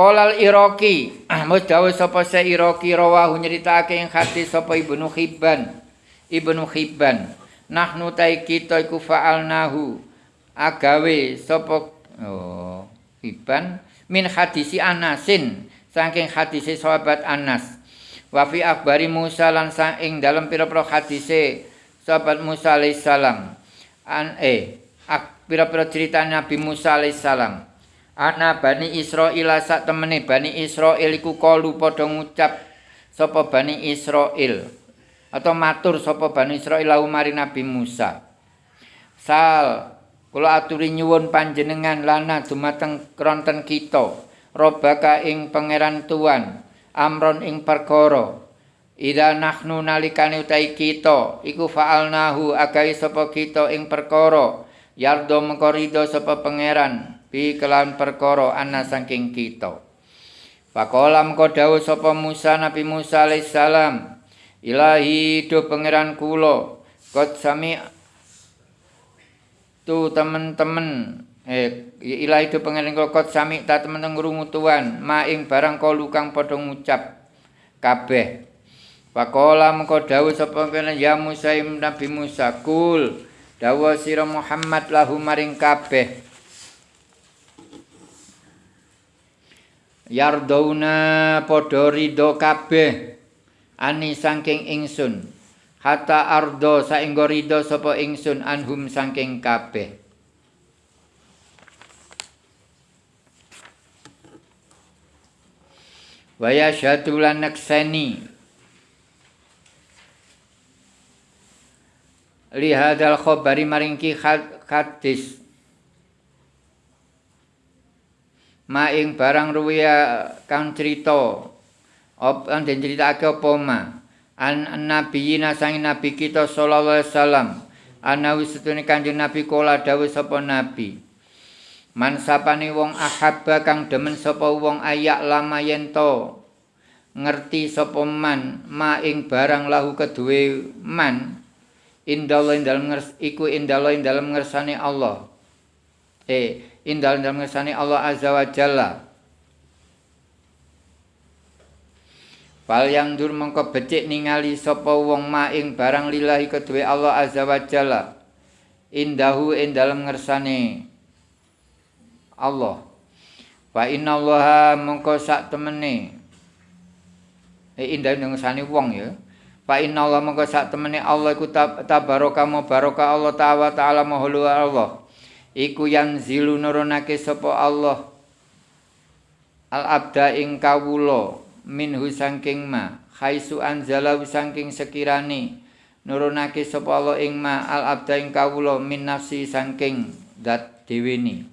Kolal Iraki, mus dawuh sapa se Iraki rawahu nyritake ing hadis sapa Ibnu Hibban. Ibnu Hibban. Nahnu tai kita iku fa'alnahu agawe sapa oh Hibban min hadisi Anasin saking hadise sahabat Anas. Wa fi akhbari Musa lan ing dalam pira-pira hadise sahabat Musa alaihissalam. An eh pira-pira cerita Nabi Musa alaihissalam. Ana Bani Israil sak temene. Bani Israil iku kalu padha ngucap sapa Bani Israil atau matur sapa Bani Israil lahu mari Nabi Musa. Sal kula aturi nyuwun panjenengan lana dumateng kronten kita. Robaka ing pangeran tuan amron ing perkara. Ida nahnu nalikane utai kita iku fa'alnahu agai sapa kita ing perkara. Yardo mengko sapa pangeran bi kelan perkara ana saking kita. Pakola mengko dawuh sapa Musa Nabi Musa alaihissalam, Ilahi do pangeran kula, kot sami tu temen-temen eh ilahi do pangeran kula kot sami ta temen-temen ngrungu tuan, ma ing barang kalu kang padha ngucap kabeh. Pakola mengko dawuh sapa pangeran ya Musa Nabi Musa kul dawuh sira Muhammad lahu maring kabeh. Yardauna padha ridho kabeh. Ani saking ingsun. Hatta ardo saenggo ridho sapa ingsun anhum saking kabeh. Waya syatulan naksani lihadal khobari maringki hadis maing barang ruwiya kang crita. Op kang den critakake apa ma? An nabiyina sang nabi kita sallallahu alaihi wasallam. Ana wisutune kanjeng nabi kala dawuh sapa nabi. Man sapane wong ahabba kang demen sapa wong ayak lama yen ngerti sapa man maing barang lahu keduwe man indallah dalem iku indallah dalem ngersane Allah. Eh indal dalam ngersani Allah Azza wa Jalla. Fal yang dur mengko becik ningali sapa wong maing barang lillahi kedue Allah Azza wa Jalla. Indahu ing dalam ngersane Allah. Fa inna Allah mengko sak temene eh indah ngersane wong ya. Fa inna Allah mengko sak temene Allah iku tabaraka baraka Allah ta'ala mahlu Allah. Iku yang zilu nurunake sapa Allah? Al abda ing kawula minhu saking ma khaisu anzala saking sekirane nurunake sapa Allah ing ma al abda ing kawula min nafsi saking dat deweni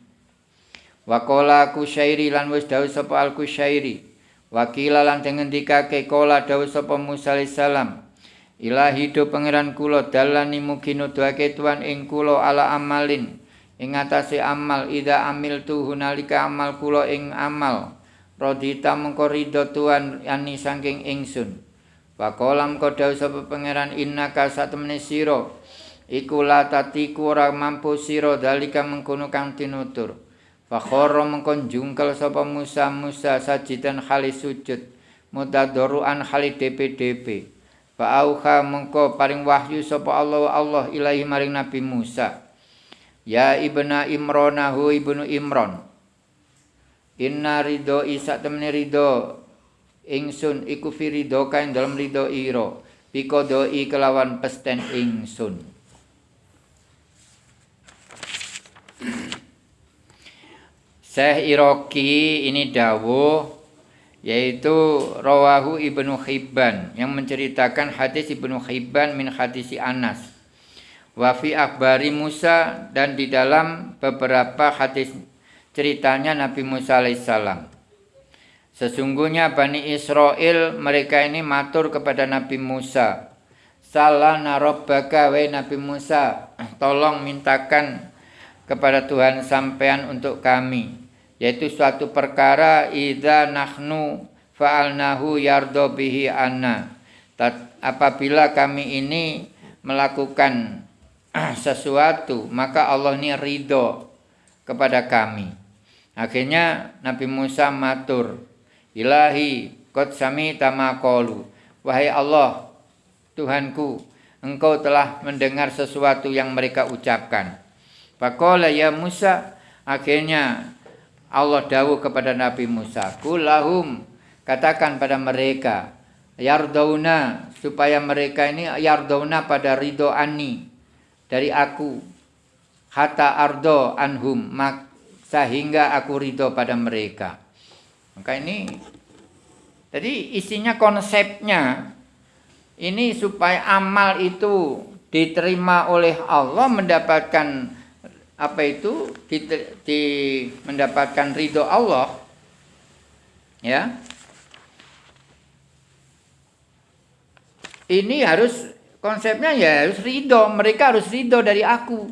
waqala kusyairi lan wis dawuh sapa al kusyairi wakila lan ngendikake kala dawuh sapa Musa alaihissalam Ilahi do pangeran kula dalani mugi nuduhake tuan ing kula ala amalin ing atase amal ida amil tu hunalika amal kula ing amal. Rodita mengko ridho tuan yani saking ingsun. Pakolam kodau sapa pangeran inna sira iku la tatiku ora mampu sira dalika mengkono kang tinutur. Fakhara mengko jungkel sapa Musa Musa sajidan khali sujud mutadorruan khali DP-DP Fa'auha mengko paring wahyu sapa Allah Allah ilahi maring Nabi Musa Ya ibna Imronahu ibnu Imron. Inna ridho isa temani ridho. Ingsun iku fi ridho kain dalam ridho iro. Piko doi kelawan pesten ingsun. Syekh Iroki ini dawuh yaitu rawahu Ibnu Hibban yang menceritakan hadis Ibnu Hibban min hadisi Anas Wafi akbari Musa dan di dalam beberapa hadis ceritanya Nabi Musa alaihissalam. Sesungguhnya Bani Israel mereka ini matur kepada Nabi Musa. Salah narobbaka wa Nabi Musa. Tolong mintakan kepada Tuhan sampean untuk kami. Yaitu suatu perkara idza nahnu fa'alnahu yardo bihi anna. Apabila kami ini melakukan sesuatu maka Allah ini ridho kepada kami Akhirnya Nabi Musa matur, Ilahi, kot sami tamakolu. Wahai Allah, Tuhanku, engkau telah mendengar sesuatu yang mereka ucapkan. Pakola ya Musa, akhirnya Allah dawuh kepada Nabi Musa, Kulahum, katakan pada mereka, Yardauna, supaya mereka ini yardauna pada ridho ani, dari aku, hatta ardo anhum, mak, sehingga aku ridho pada mereka. Maka ini, jadi isinya konsepnya, ini supaya amal itu diterima oleh Allah mendapatkan apa itu di, di mendapatkan ridho Allah ya ini harus konsepnya ya harus ridho. Mereka harus ridho dari aku.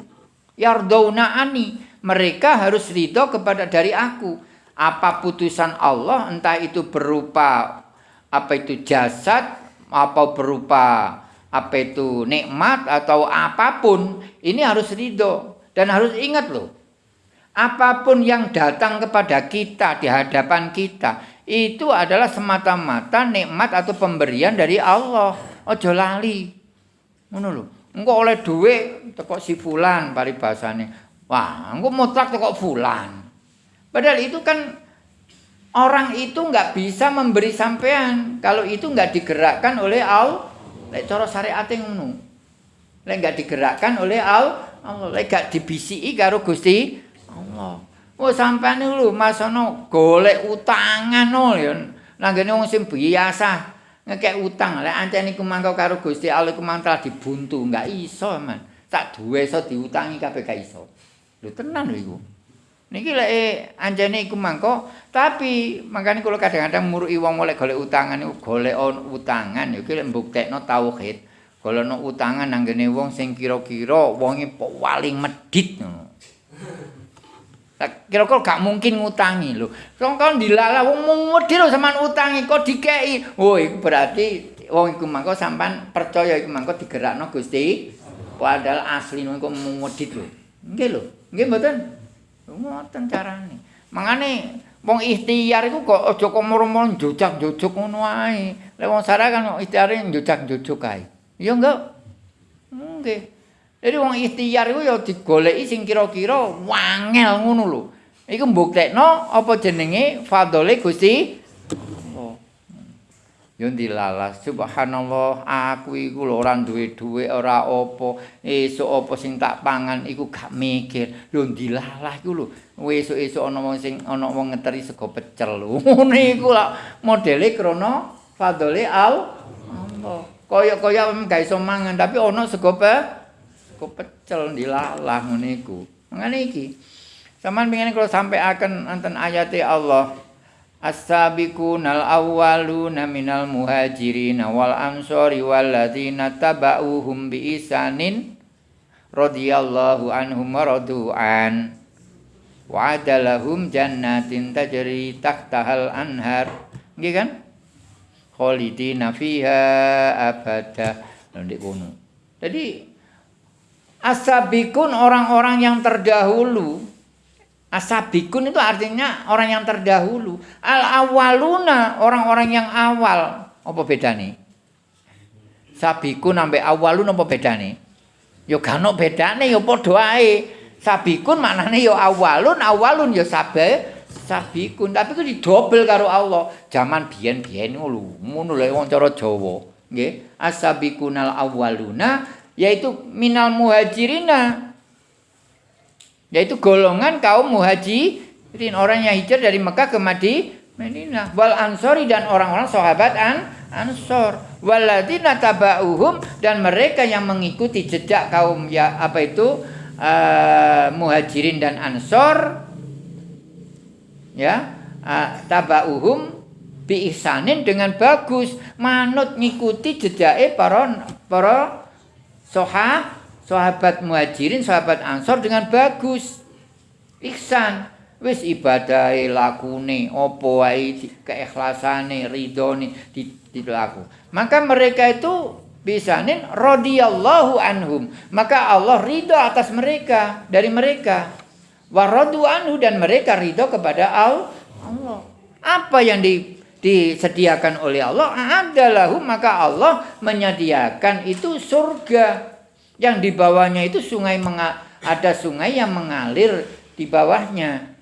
Yardona ani mereka harus ridho kepada dari aku. Apa putusan Allah entah itu berupa apa itu jasad apa berupa apa itu nikmat atau apa pun ini harus ridho. Dan harus ingat loh, apa pun yang datang kepada kita di hadapan kita itu adalah semata-mata nikmat atau pemberian dari Allah. Ojo lali. Ngono lho. Engko oleh duit teko si fulan paribasane. Wah, engko mutlak teko fulan. Padahal itu kan orang itu nggak bisa memberi sampean kalau itu nggak digerakkan oleh Allah. Lek cara syariat ngono. Lek nggak digerakkan oleh Allah Allah lek gak dibisiki karo Gusti Allah. Oh sampean lho masono golek utangan no ya. Langgene wong sing biasa ngekek utang lek ancen iku mangko karo Gusti Allah iku mantra dibuntu enggak iso man. Tak duwe iso diutangi kabeh gak iso. Lho tenan lho iku. Niki lek anjene iku mangko tapi makane kula kadang-kadang muruki wong oleh golek utangan niku golek utangan iki lek mbuktekno tauhid. Golono utangan nanggene wong sing kira-kira wonge paling medhit ngono. Kira-kira gak mungkin ngutangi lho. Wong kon dilala wong medhit lho sampean utangi kok dikeki. Oh iku berarti wong iku mangko sampean percaya iku mangko digerakno Gusti. Padahal asli niku medhit lho. Nggih lho. Nggih mboten? Ngoten carane. Mangane wong ikhtiar iku kok aja kok moro-moro njujak-njujuk ngono ae. Lek wong sarah kan ikhtiare njujak-njujuk kae. Ya enggak. Nggih. Jadi wong ikhtiar iku ya digoleki sing kira-kira wangel ngono lho. Iku mbuktekno apa jenenge fadhole Gusti. Ya dilalas subhanallah aku iku lho ora duwe dhuwit ora apa esuk apa sing tak pangan iku gak mikir. Lho dilalah iku lho. Esuk-esuk ana wong sing ana wong ngeteri sego pecel lho. Ngono iku lak modele krana fadhole Allah. kaya-kaya gak iso mangan tapi ana sego pe sego pecel dilalah ngene iku. Ngene iki sampean pengen kalau sampai akan anten ayat Allah as-sabiqunal awwaluna minal muhajirin wal ansori wal ladzina tabauhum bi isanin radhiyallahu anhum radu'an. Wa'adalahum jannatin tajri tahtahal anhar. Nggih kan? Khalidina fiha abada. Ndek kono. Jadi asabikun orang-orang yang terdahulu. Asabikun itu artinya orang yang terdahulu. Al awaluna orang-orang yang awal. Apa bedane sabikun sampai awalun apa bedane yo gak ono bedane yo ae. Sabikun maknane yo awalun awalun yo sabe sabikun. Tapi itu didobel karo Allah. Zaman biyen-biyen ngono ngono lho wong cara Jawa. Nggih. Asabikunal awwaluna yaitu minal muhajirina yaitu golongan kaum muhajirin orang yang hijrah dari Mekah ke Madinah. Wal ansori dan orang-orang sahabat an ansor. Waladina tabauhum dan mereka yang mengikuti jejak kaum ya apa itu uh, muhajirin dan ansor ya tabauhum bi ihsanin dengan bagus. Manut ngikuti jejake para para soha sahabat muhajirin sahabat ansor dengan bagus. Ihsan. Wis ibadahe lakune apa wae keikhlasane ridhone dilaku. Maka mereka itu bisanin radhiyallahu anhum. Maka Allah ridho atas mereka dari mereka. Waradu anhu dan mereka ridho kepada Allah. Apa yang di, disediakan oleh Allah adalah maka Allah menyediakan itu surga yang di bawahnya itu sungai ada sungai yang mengalir di bawahnya.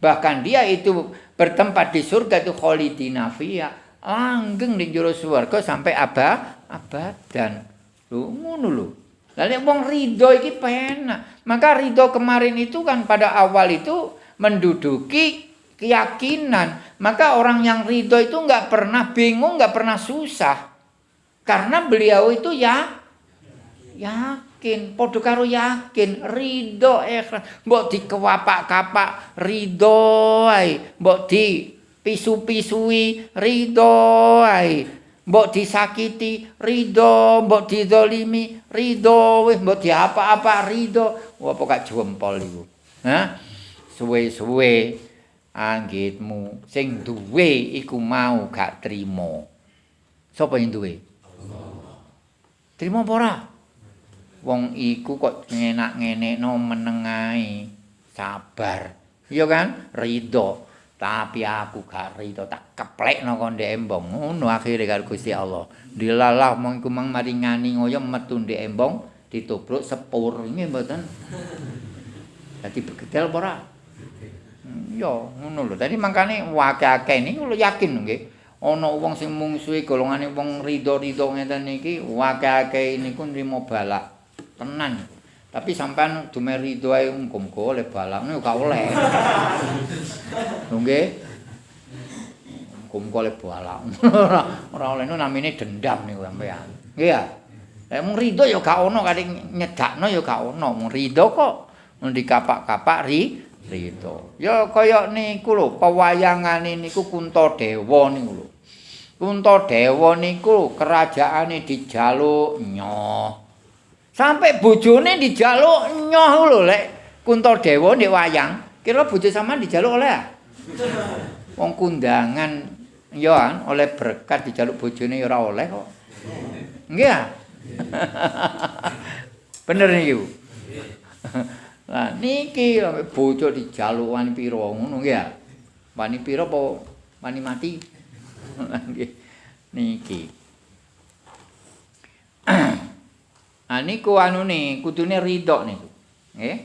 Bahkan dia itu bertempat di surga itu khalidina fiha langgeng di jero swarga sampai abad abadan. Ngono lho. Lalu wong ridho iki penak. Maka ridho kemarin itu kan pada awal itu menduduki keyakinan. Maka orang yang ridho itu nggak pernah bingung, nggak pernah susah. Karena beliau itu ya yakin, podo karo yakin, ridho ikhlas. Mbok dikewapak-kapak ridho ae, mbok di pisu-pisui ridho ae. mbok disakiti ridho. Mbok didolimi ridho. Mbok diapa-apa ridho. Apa gak jempol iku. Ha suwe-suwe anggitmu. Sing duwe iku mau gak trimo. Sapa yang duwe? Trimo ora? Wong iku kok enak ngene no menengai sabar. Iya kan? Ridho. Tapi aku gak rito tak keplekno kon ndek embong. Ngono akhire karo Gusti Allah. Dilalah mong iku mang maringani ngoyo metu ndek embong ditubruk sepur. Ini mboten? Dadi begedel ora yo ngono lho dadi mangkane wakake ini kula yakin nggih ana wong sing mungsuhi golongane wong rido-rido ngeten iki wakake niku nrimo balak tenan Tapi sampean dume rido ae muga-muga oleh balak niku gak oleh. Nggih. Muga-muga oleh balak. Ora oleh niku namine dendam niku sampean. Nggih ya. Lah mung rido ya gak ono kadang nyedakno ya gak ono. Mung rido kok ndi kapak-kapak ri rido. Ya kaya niku lho pewayangane niku Kuntadewa niku lho. Kuntadewa niku kerajaane dijaluk nyoh. Sampai bojone dijaluk nyoh lho lek Kuntadewa ndek wayang. Kira bojo sampean dijaluk oleh? Wong kundangan ya kan oleh berkat dijaluk bojone ya ora oleh kok. Nggih ya? Bener niki, Bu. Lah niki bojo dijaluk wani pira ngono nggih ya? Wani pira apa wani mati? Nggih. Niki. Nah niku anune kudune ridho niku. Nggih.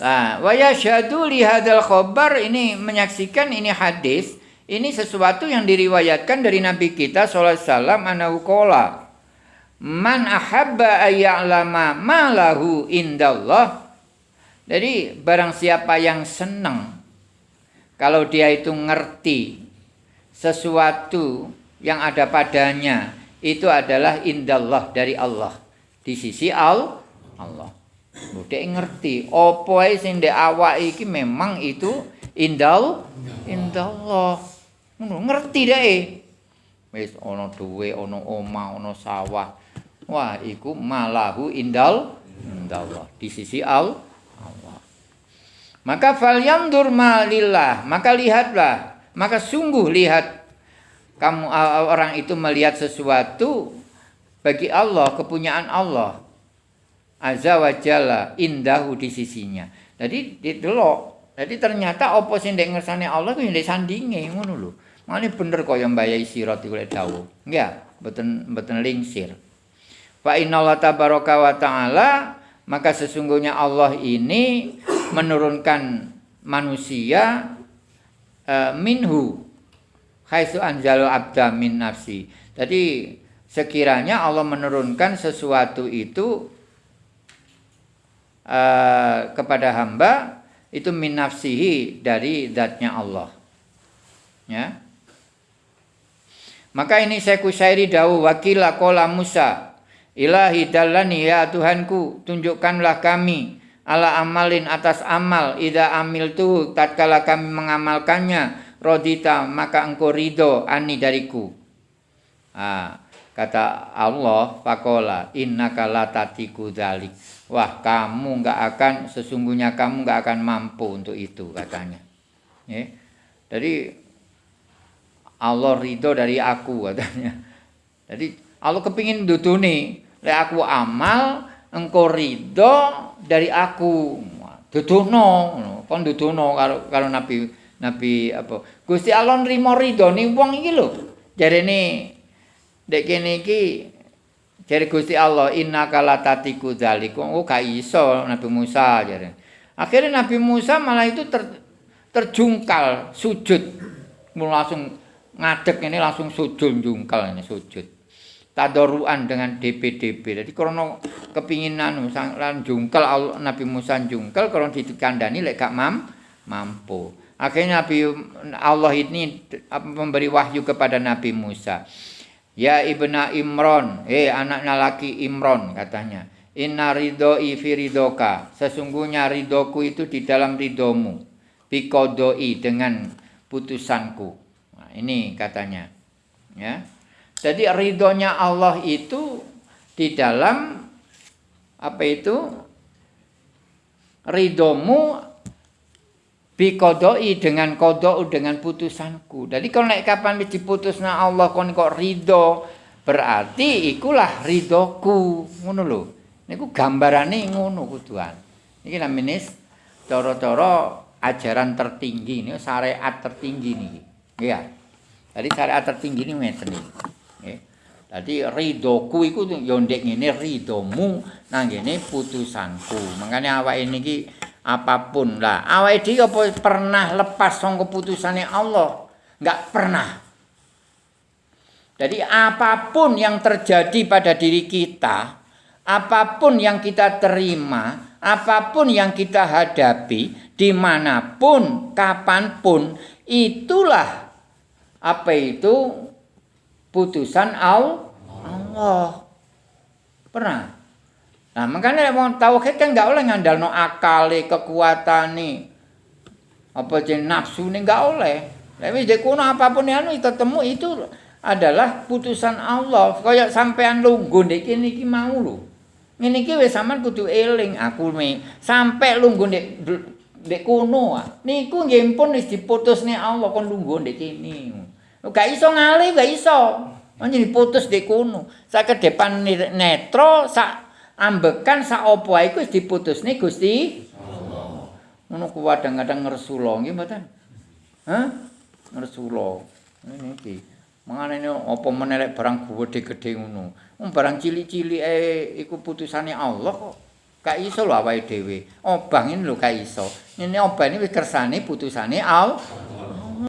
Nah, wa yashhadu li hadzal khabar ini menyaksikan ini hadis, ini sesuatu yang diriwayatkan dari Nabi kita sallallahu alaihi wasallam anahu qala Man ahabba ayya'lama ma lahu indallah. Jadi barang siapa yang senang kalau dia itu ngerti sesuatu yang ada padanya itu adalah indallah dari Allah di sisi al Allah. Budek ngerti ae sing awak iki memang itu indal indallah. Ngono ngerti deh. Wis ana duwe, ana omah, ana sawah. Wah, iku malahu indal indallah di sisi al Allah. Maka falyandur malillah, maka lihatlah, maka sungguh lihat kamu orang itu melihat sesuatu bagi Allah kepunyaan Allah. Azza wa jalla indahu di sisinya. Jadi didelok jadi ternyata apa sing ndek ngersane Allah kuwi ndek sandinge ngono lho. Mane bener kaya mbayai sirat iku lek dawuh. Nggih mboten mboten lingsir fa tabaraka wa taala maka sesungguhnya Allah ini menurunkan manusia uh, minhu haitsu anjalu abda min nafsi. Jadi sekiranya Allah menurunkan sesuatu itu uh, kepada hamba itu min nafsihi dari zatnya Allah. Ya. Maka ini saya kusairi dawu wakila kola Musa Ilahi dalani ya Tuhanku tunjukkanlah kami ala amalin atas amal ida amil tu tatkala kami mengamalkannya rodita maka engkau ridho ani dariku. Ah, kata Allah, fakola inna kalatatiku dalik. Wah, kamu nggak akan sesungguhnya kamu nggak akan mampu untuk itu katanya. Ya. Jadi Allah ridho dari aku katanya. Jadi Allah kepingin duduni, le aku amal, engkau ridho dari aku. dudono. Kon dudono karo karo Nabi Nabi apa? Gusti Allah nrimo ridone wong iki lho. Jarene dek kene iki jare Gusti Allah innaka latatiku dzalikum. Oh gak iso Nabi Musa jare. Akhirnya Nabi Musa malah itu ter, terjungkal sujud. Langsung ngadeg ini langsung sujud jungkal ini sujud. Tadoruan dengan DPDP. Jadi karena kepinginan lan jungkal Nabi Musa jungkal kalau dikandani lek gak mam, mampu. Akhirnya Nabi Allah ini memberi wahyu kepada Nabi Musa. Ya ibna Imron, eh anaknya laki Imron katanya. Inna ridhoi fi ridhoka. Sesungguhnya ridhoku itu di dalam ridhomu. Bikodoi dengan putusanku. Nah, ini katanya. Ya. Jadi ridhonya Allah itu di dalam apa itu ridhomu bikodoi dengan kodok dengan putusanku. Jadi kalau naik kapan diputusna Allah kon kok ridho berarti ikulah ridhoku ngono lho. Niku gambarane ngono kuduan. Iki namanya cara-cara ajaran tertinggi ini syariat tertinggi niki. Iya. Jadi syariat tertinggi ini iki. Jadi ridoku iku yo ndek ngene ridomu nang ngene putusanku. Makane awake niki apapun lah. Awake dhewe apa pernah lepas saka putusane Allah? Enggak pernah. Jadi apapun yang terjadi pada diri kita, apapun yang kita terima, apapun yang kita hadapi, dimanapun, kapanpun, itulah apa itu putusan Allah. Pernah? Nah, makanya mau tauhid kan enggak oleh ngandalno akale, kekuatane. Apa jeneng nafsu ini enggak oleh. Tapi jadi kuno apapun yang ketemu itu adalah putusan Allah. Kayak sampean lungguh ndek kene iki mau lho. Ngene iki wis sampean kudu eling aku me sampai lungguh ndek ndek kono. Niku nggih pun wis diputusne Allah kon lungguh ndek kene. Gak iso ngali, gak iso. Anjir diputus di kono. Sak ke depan netro, sak ambekan, sak opo wis diputus nih Gusti. Ku kadang-kadang ngresulo nggih mboten? Hah? Ngresulo. Ini iki. Mangane apa menelek barang gede-gede ngono. Wong barang cilik-cilik eh iku putusane Allah kok. Gak iso lho awake dhewe. Obang ini lho gak iso. Ini obang ini wis kersane putusane Allah.